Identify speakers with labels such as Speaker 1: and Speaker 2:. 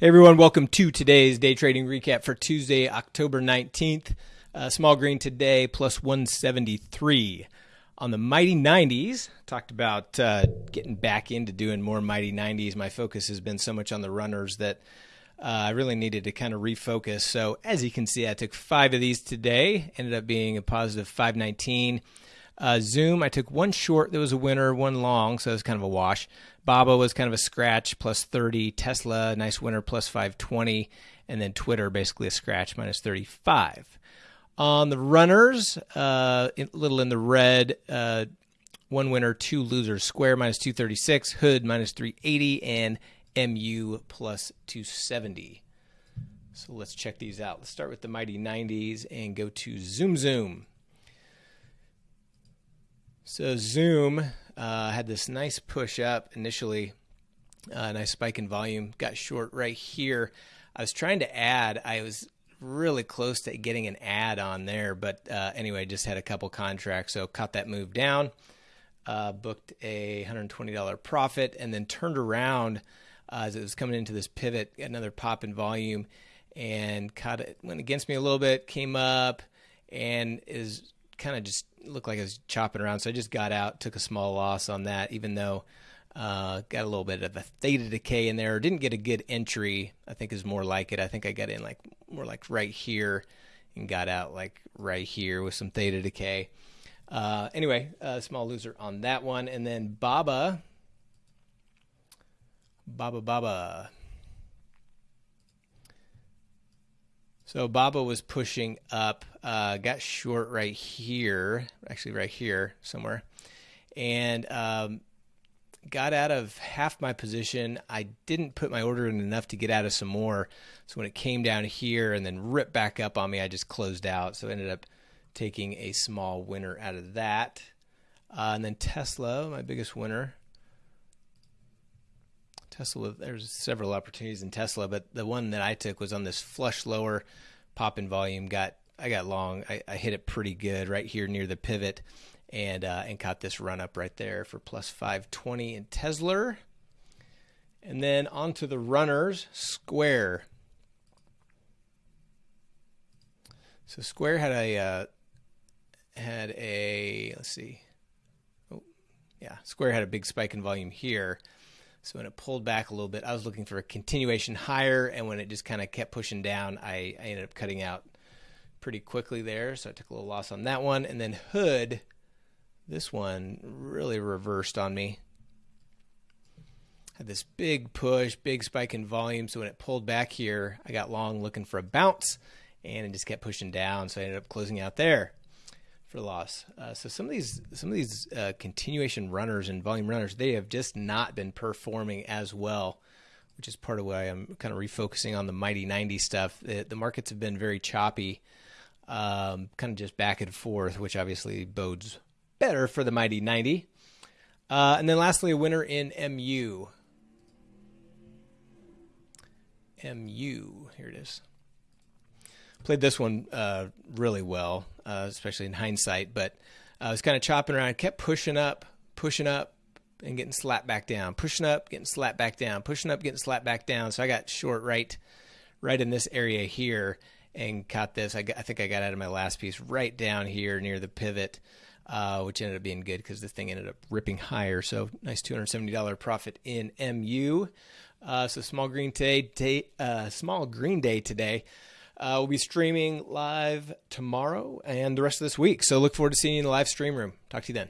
Speaker 1: Hey everyone, welcome to today's day trading recap for Tuesday, October 19th. Uh, small green today plus 173. On the Mighty 90s, talked about uh, getting back into doing more Mighty 90s. My focus has been so much on the runners that uh, I really needed to kind of refocus. So, as you can see, I took five of these today, ended up being a positive 519. Uh, Zoom, I took one short that was a winner, one long, so it was kind of a wash. Baba was kind of a scratch, plus 30. Tesla, nice winner, plus 520. And then Twitter, basically a scratch, minus 35. On the runners, uh, little in the red, uh, one winner, two losers. Square, minus 236. Hood, minus 380. And MU, plus 270. So let's check these out. Let's start with the Mighty 90s and go to Zoom Zoom. So Zoom uh, had this nice push up initially, uh, nice spike in volume, got short right here. I was trying to add, I was really close to getting an add on there, but uh, anyway, just had a couple contracts, so caught that move down, uh, booked a $120 profit, and then turned around uh, as it was coming into this pivot, another pop in volume, and caught it, went against me a little bit, came up, and is kind of just looked like I was chopping around. So I just got out, took a small loss on that, even though uh, got a little bit of a theta decay in there. Didn't get a good entry. I think is more like it. I think I got in like more like right here and got out like right here with some theta decay. Uh, anyway, a small loser on that one. And then Baba, Baba Baba. So Baba was pushing up, uh, got short right here, actually right here somewhere, and um, got out of half my position. I didn't put my order in enough to get out of some more. So when it came down here and then ripped back up on me, I just closed out. So I ended up taking a small winner out of that. Uh, and then Tesla, my biggest winner, Tesla, there's several opportunities in Tesla, but the one that I took was on this flush lower pop in volume. Got I got long. I, I hit it pretty good right here near the pivot, and uh, and caught this run up right there for plus 520 in Tesla. And then onto the runners, Square. So Square had a uh, had a let's see, oh yeah, Square had a big spike in volume here. So when it pulled back a little bit, I was looking for a continuation higher, and when it just kind of kept pushing down, I, I ended up cutting out pretty quickly there. So I took a little loss on that one. And then Hood, this one really reversed on me. Had this big push, big spike in volume. So when it pulled back here, I got long looking for a bounce, and it just kept pushing down. So I ended up closing out there for loss. Uh, so some of these some of these uh, continuation runners and volume runners they have just not been performing as well, which is part of why I'm kind of refocusing on the mighty 90 stuff. The, the markets have been very choppy, um, kind of just back and forth, which obviously bodes better for the mighty 90. Uh, and then lastly, a winner in MU. MU, here it is played this one uh, really well, uh, especially in hindsight. But I was kind of chopping around, kept pushing up, pushing up, and getting slapped back down, pushing up, getting slapped back down, pushing up, getting slapped back down. So I got short right, right in this area here, and caught this. I, got, I think I got out of my last piece right down here near the pivot. Uh, which ended up being good because the thing ended up ripping higher. So nice $270 profit in MU. Uh, so small green day, day uh, small green day today. Uh, we'll be streaming live tomorrow and the rest of this week. So look forward to seeing you in the live stream room. Talk to you then.